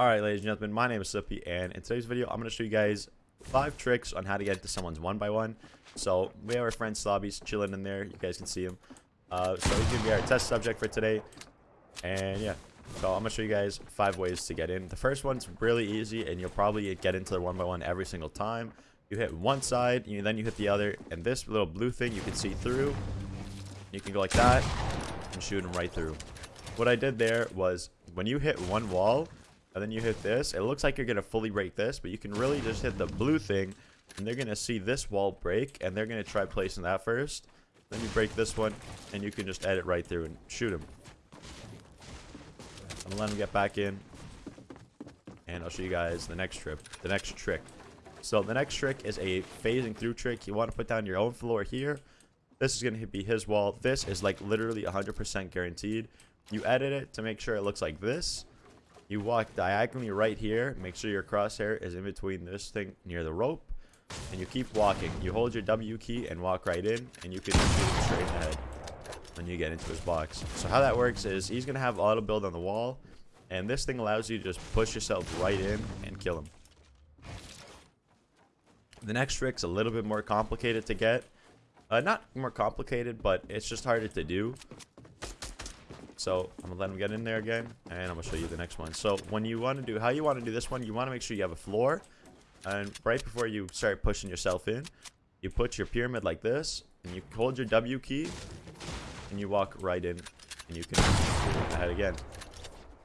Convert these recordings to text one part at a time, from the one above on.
Alright ladies and gentlemen, my name is Sippy and in today's video I'm going to show you guys 5 tricks on how to get into someone's 1 by one. So we have our friend Slobby's chilling in there, you guys can see him. Uh, So he's going to be our test subject for today. And yeah, so I'm going to show you guys 5 ways to get in. The first one's really easy and you'll probably get into the 1 by one every single time. You hit one side, you, then you hit the other And this little blue thing you can see through You can go like that and shoot him right through. What I did there was when you hit one wall and then you hit this, it looks like you're going to fully break this, but you can really just hit the blue thing, and they're going to see this wall break, and they're going to try placing that first. Then you break this one, and you can just edit right through and shoot him. I'm going to let him get back in, and I'll show you guys the next trip, the next trick. So the next trick is a phasing through trick. You want to put down your own floor here. This is going to be his wall. This is like literally 100% guaranteed. You edit it to make sure it looks like this you walk diagonally right here. Make sure your crosshair is in between this thing near the rope. And you keep walking. You hold your W key and walk right in. And you can shoot straight ahead when you get into his box. So how that works is he's going to have auto build on the wall. And this thing allows you to just push yourself right in and kill him. The next trick's a little bit more complicated to get. Uh, not more complicated, but it's just harder to do. So I'm gonna let him get in there again, and I'm gonna show you the next one. So when you want to do, how you want to do this one, you want to make sure you have a floor, and right before you start pushing yourself in, you put your pyramid like this, and you hold your W key, and you walk right in, and you can ahead again.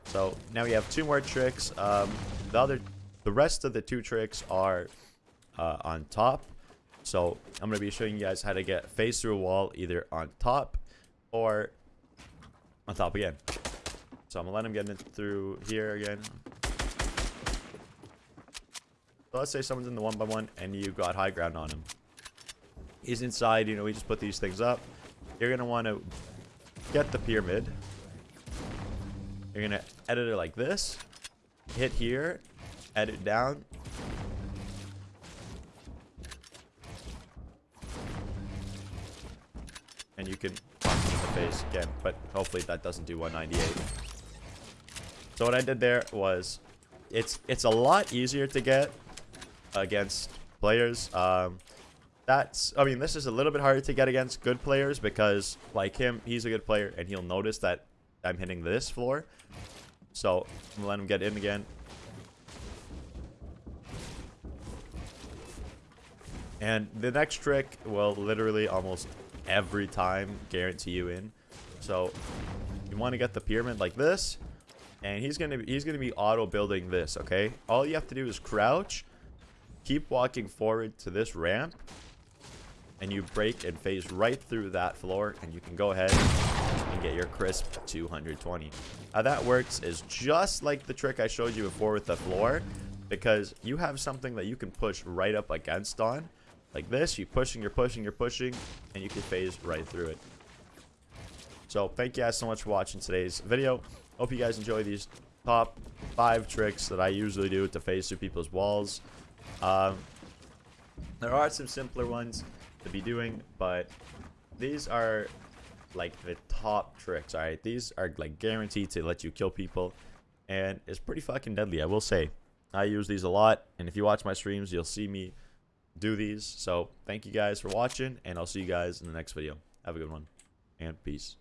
So now we have two more tricks. Um, the other, the rest of the two tricks are uh, on top. So I'm gonna be showing you guys how to get face through a wall either on top or on top again. So I'm gonna let him get in through here again. So let's say someone's in the one by one and you got high ground on him. He's inside, you know, we just put these things up. You're gonna want to get the pyramid. You're gonna edit it like this. Hit here, edit down. And you can face again, but hopefully that doesn't do 198. So what I did there was, it's it's a lot easier to get against players. Um, that's, I mean, this is a little bit harder to get against good players because, like him, he's a good player and he'll notice that I'm hitting this floor. So I'm let him get in again. And the next trick will literally almost every time guarantee you in. So you want to get the pyramid like this. And he's gonna he's gonna be auto building this, okay? All you have to do is crouch, keep walking forward to this ramp, and you break and phase right through that floor, and you can go ahead and get your crisp 220. How that works is just like the trick I showed you before with the floor, because you have something that you can push right up against on, like this, you're pushing, you're pushing, you're pushing, and you can phase right through it. So thank you guys so much for watching today's video. Hope you guys enjoy these top five tricks that I usually do to phase through people's walls. Um, there are some simpler ones to be doing, but these are like the top tricks, alright? These are like guaranteed to let you kill people, and it's pretty fucking deadly, I will say. I use these a lot, and if you watch my streams, you'll see me do these. So thank you guys for watching, and I'll see you guys in the next video. Have a good one, and peace.